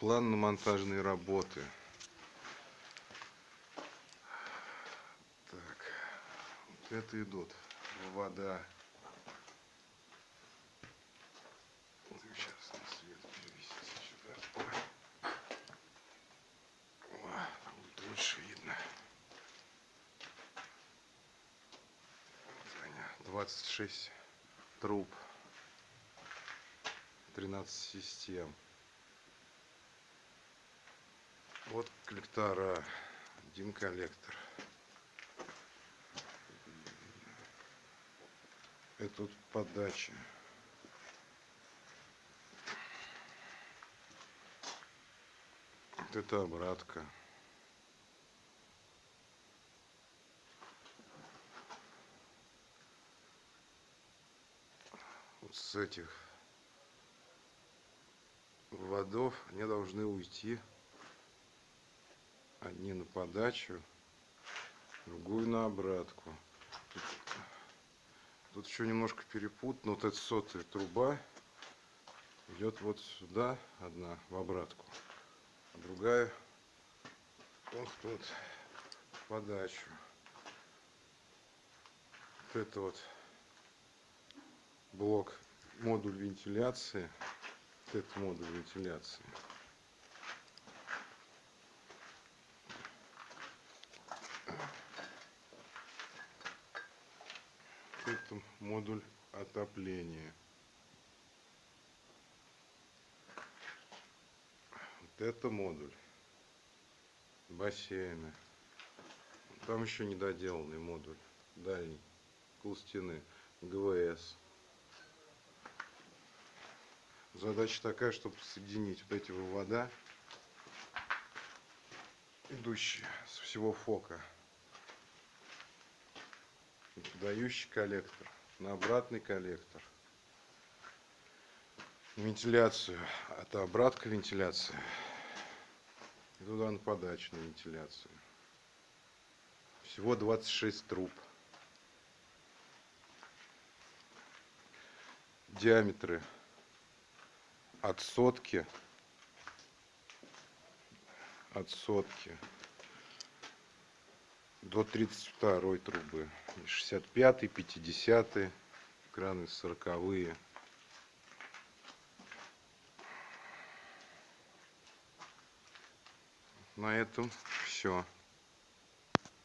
План на монтажные работы. Так, вот это идут вода. Сейчас на свет перевести сюда. О, будет лучше видно. Они, 26 труб. 13 систем. Вот коллектора. Один коллектор. Это тут подача. Вот это обратка. Вот с этих водов они должны уйти одни на подачу другую на обратку. Тут, тут еще немножко перепутано вот эта сотая труба идет вот сюда одна в обратку. А другая вот тут в подачу. Вот это вот блок модуль вентиляции. Вот этот модуль вентиляции. Это модуль отопления. Вот это модуль бассейна. Там еще недоделанный модуль дальний, кул стены, ГВС. Задача такая, чтобы соединить вот эти вывода, идущие с всего фока, подающий коллектор на обратный коллектор, вентиляцию, это обратка вентиляции, и туда на подачную вентиляцию. Всего 26 труб. Диаметры от сотки от сотки до 32 трубы 65 50 краны 40 -е. на этом все